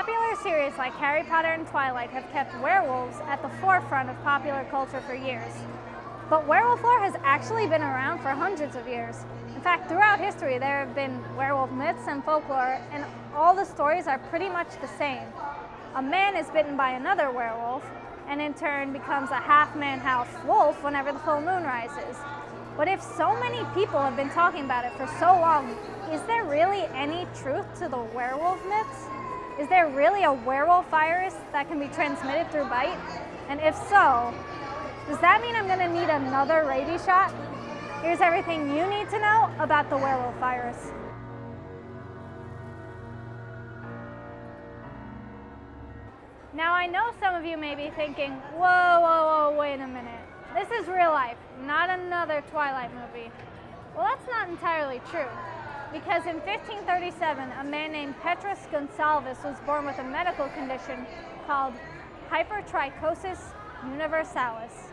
Popular series like Harry Potter and Twilight have kept werewolves at the forefront of popular culture for years. But werewolf lore has actually been around for hundreds of years. In fact, throughout history, there have been werewolf myths and folklore, and all the stories are pretty much the same. A man is bitten by another werewolf, and in turn becomes a half-man, half-wolf whenever the full moon rises. But if so many people have been talking about it for so long, is there really any truth to the werewolf myths? Is there really a werewolf virus that can be transmitted through bite? And if so, does that mean I'm going to need another rabies shot? Here's everything you need to know about the werewolf virus. Now I know some of you may be thinking, whoa, whoa, whoa, wait a minute. This is real life, not another Twilight movie. Well, that's not entirely true because in 1537, a man named Petrus Gonsalves was born with a medical condition called hypertrichosis universalis.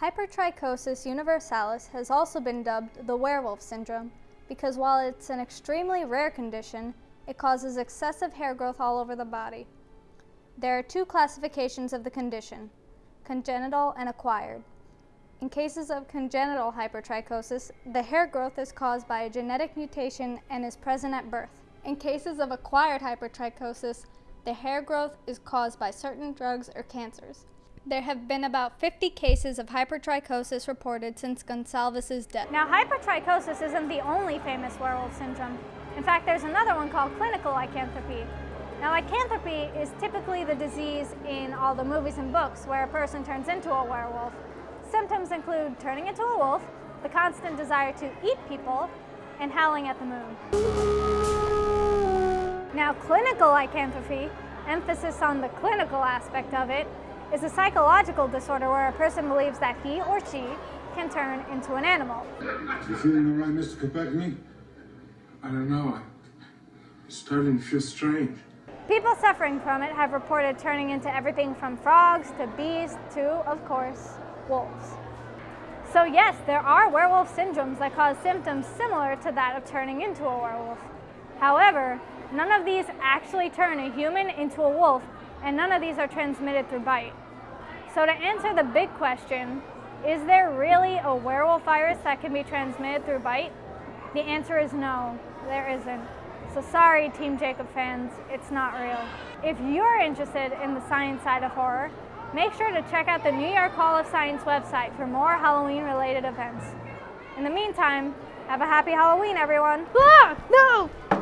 Hypertrichosis universalis has also been dubbed the werewolf syndrome because while it's an extremely rare condition, it causes excessive hair growth all over the body. There are two classifications of the condition, congenital and acquired. In cases of congenital hypertrichosis, the hair growth is caused by a genetic mutation and is present at birth. In cases of acquired hypertrichosis, the hair growth is caused by certain drugs or cancers. There have been about 50 cases of hypertrichosis reported since Gonsalves' death. Now, hypertrichosis isn't the only famous werewolf syndrome. In fact, there's another one called clinical lycanthropy. Now, lycanthropy is typically the disease in all the movies and books where a person turns into a werewolf. Symptoms include turning into a wolf, the constant desire to eat people, and howling at the moon. Now, clinical lycanthropy, emphasis on the clinical aspect of it, is a psychological disorder where a person believes that he or she can turn into an animal. You feeling all right, Mr. Kopechny? I don't know. I'm starting to feel strange. People suffering from it have reported turning into everything from frogs to bees to, of course, wolves. So yes, there are werewolf syndromes that cause symptoms similar to that of turning into a werewolf. However, none of these actually turn a human into a wolf, and none of these are transmitted through bite. So to answer the big question, is there really a werewolf virus that can be transmitted through bite? The answer is no, there isn't. So sorry, Team Jacob fans, it's not real. If you're interested in the science side of horror, Make sure to check out the New York Hall of Science website for more Halloween-related events. In the meantime, have a happy Halloween, everyone. Ah, no!